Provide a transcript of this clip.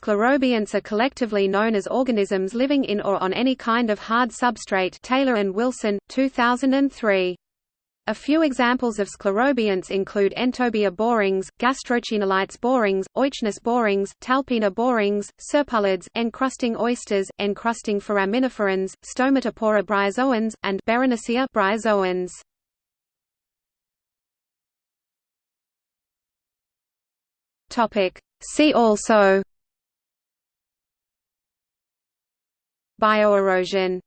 Sclerobionts are collectively known as organisms living in or on any kind of hard substrate Taylor and Wilson, 2003. A few examples of sclerobionts include Entobia borings, Gastrochaenolites borings, Euchnus borings, Talpina borings, serpulids, encrusting oysters, encrusting foraminiferans, Stomatopora bryozoans, and Berenicea bryozoans. See also Bioerosion